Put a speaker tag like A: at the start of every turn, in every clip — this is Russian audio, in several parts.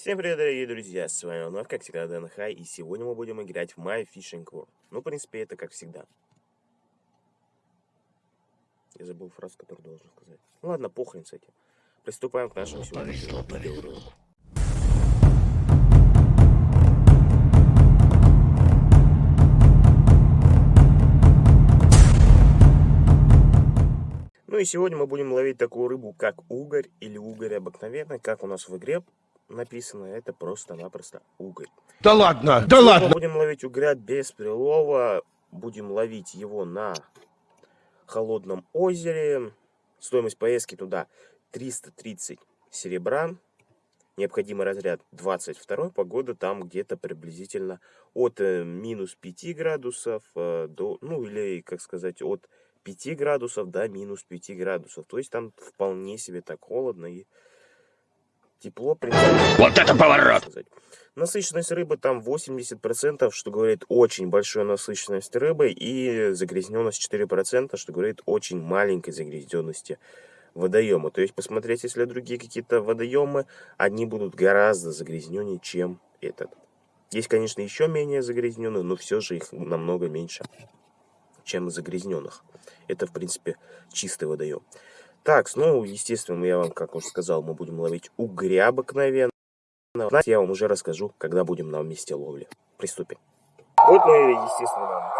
A: Всем привет, дорогие друзья, с вами вновь, как всегда, Дэн Хай, и сегодня мы будем играть в My Fishing World. Ну, в принципе, это как всегда. Я забыл фразу, которую должен сказать. Ну ладно, похрен с этим. Приступаем к нашему сегодняшнему видеоролику. Ну и сегодня мы будем ловить такую рыбу, как угорь или угорь обыкновенный, как у нас в игре написано, это просто-напросто угорь.
B: Да ладно, да ладно!
A: Будем ловить угря без прилова, будем ловить его на холодном озере. Стоимость поездки туда 330 серебра. Необходимый разряд 22. Погода там где-то приблизительно от э, минус 5 градусов э, до, ну или, как сказать, от 5 градусов до минус 5 градусов. То есть там вполне себе так холодно и тепло.
B: Вот это поворот!
A: Насыщенность рыбы там 80%, что говорит очень большой насыщенность рыбы, и загрязненность 4%, что говорит очень маленькой загрязненности водоема. То есть посмотреть, если другие какие-то водоемы, они будут гораздо загрязненнее, чем этот. Есть, конечно, еще менее загрязненные, но все же их намного меньше, чем загрязненных. Это, в принципе, чистый водоем. Так, ну, естественно, я вам, как уже сказал, мы будем ловить угря обыкновенно. Знаете, я вам уже расскажу, когда будем на месте ловли. Приступим. Вот мы, естественно, на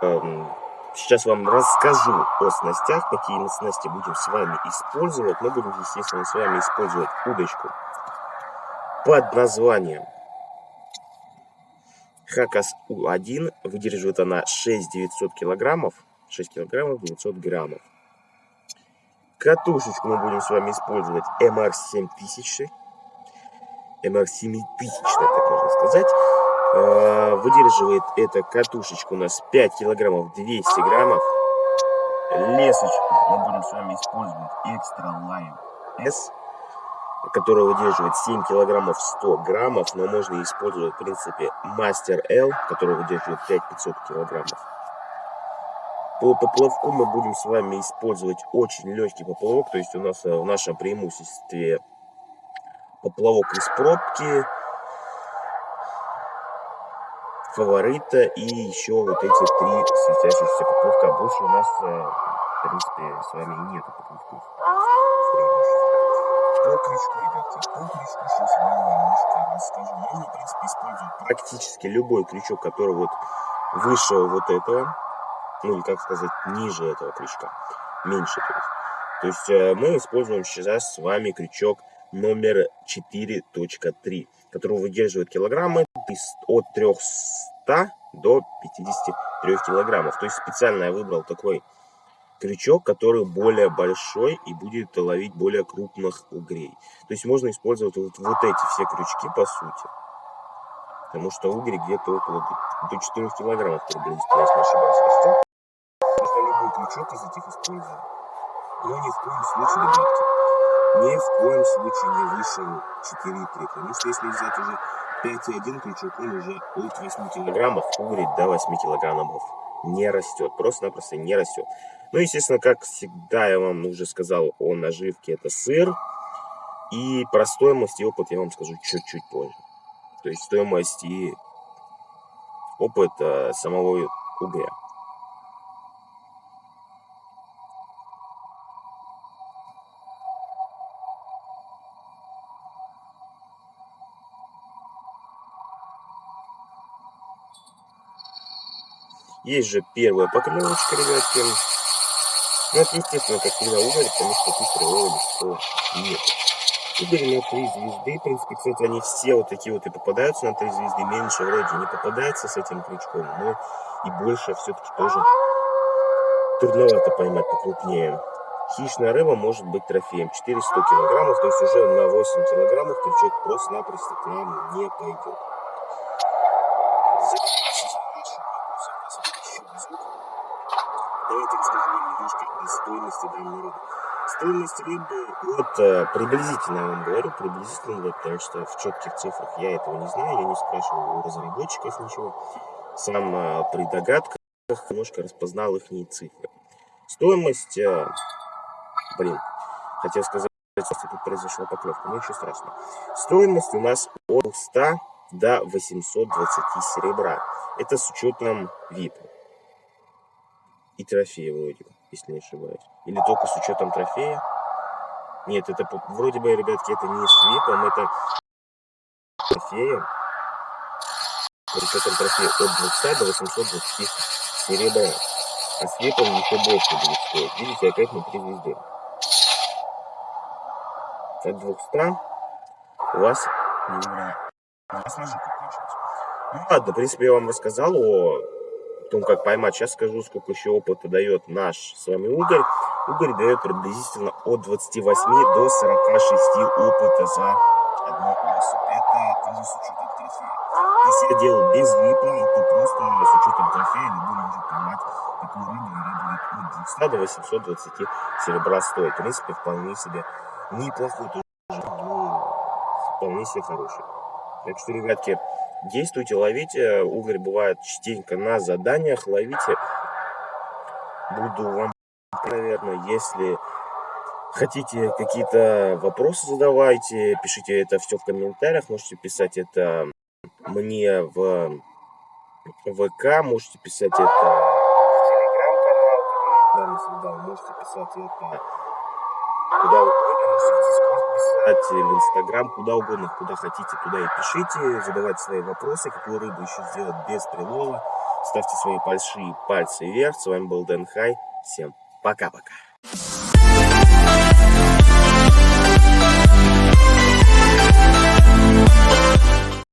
A: водоеме. Эм, сейчас вам расскажу о снастях, какие снасти будем с вами использовать. Мы будем, естественно, с вами использовать удочку под названием Хакас У1. Выдерживает она 6900 килограммов. 6 килограммов 900 граммов. Катушечку мы будем с вами использовать MR7000. MR7000, так можно сказать. А, выдерживает эта катушечка у нас 5 килограммов 200 граммов. Лесочку мы будем с вами использовать Extra Line S, которая выдерживает 7 килограммов 100 граммов, но можно использовать в принципе Master L, который выдерживает 5500 килограммов. По поплавку мы будем с вами использовать очень легкий поплавок, то есть у нас э, в нашем преимуществе поплавок из пробки, фаворита и еще вот эти три светящихся поплавка. Больше у нас, э, в принципе, с вами нет поплавков. По крючку, ребятки, по крючку сейчас я немножко расскажу. Можно, в принципе, использовать практически любой крючок, который вот выше вот этого ну или как сказать, ниже этого крючка, меньше то есть. То есть э, мы используем сейчас с вами крючок номер 4.3, который выдерживает килограммы от 300 до 53 килограммов. То есть специально я выбрал такой крючок, который более большой и будет ловить более крупных угрей. То есть можно использовать вот, вот эти все крючки по сути. Потому что угри где-то около до 4 килограммов приблизительно, если не ошибаюсь, крючок из этих использую. Но ни в коем случае, ребятки, ни в коем случае не выше 4,3. Потому что если взять уже 5,1 крючок, он уже от 8 килограммов угорит до 8 килограммов не растет. Просто-напросто не растет. Ну, естественно, как всегда я вам уже сказал о наживке, это сыр. И про стоимость и опыт я вам скажу чуть-чуть позже. То есть стоимость и опыт э, самого угря. Есть же первая поклевочка, ребятки. Ну, это, естественно, как всегда уголь, потому что прилова никакого нет. Уголь на три звезды. В принципе, кстати, они все вот такие вот и попадаются на три звезды. Меньше вроде не попадается с этим крючком, но и больше все-таки тоже трудновато поймать покрупнее. Хищная рыба может быть трофеем. 400 килограммов, то есть уже на 8 килограммов крючок просто-напросто к нам не пойдет. Расскажу вам немножко о стоимости данной рыбы. Стоимость рыбы, вот э, приблизительно я вам говорю, приблизительно, вот, потому что в четких цифрах я этого не знаю, я не спрашивал у разработчиков ничего. Сам э, при догадках немножко распознал их цифры. Стоимость, э, блин, хотел сказать представьте, тут произошла поклевка, но ничего страшного. Стоимость у нас от 200 до 820 серебра. Это с учетом VIP. И трофея вроде бы, если не ошибаюсь. Или только с учетом трофея. Нет, это вроде бы, ребятки, это не с VIP, это трофеем. С учетом трофея от 200 до 820 серебра. А с VIP еще больше будет стоить. Видите, опять на 3 звезды. От 200 у вас. Ну ладно, в принципе, я вам рассказал о том, как поймать. Сейчас скажу, сколько еще опыта дает наш с вами угорь. Угорь дает приблизительно от 28 до 46 опыта за одну особь. Это тоже с учетом трофея. Если я делаю без випа, то просто с учетом трофея любой может поймать такую рыбу, рыба будет от 200 до 820 серебра стоит. В принципе, вполне себе неплохой тоже, ну, вполне себе хороший. Так что, ребятки, действуйте, ловите. Угорь бывает частенько на заданиях. Ловите. Буду вам, наверное, если хотите какие-то вопросы задавайте, пишите это все в комментариях. Можете писать это мне в ВК, можете писать это в телеграм-канал, можете писать это куда угодно писать в Инстаграм, куда угодно, куда хотите, туда и пишите, задавайте свои вопросы, какую рыбу еще сделать без прилова. Ставьте свои большие пальцы вверх. С вами был Дэн Хай. Всем пока-пока.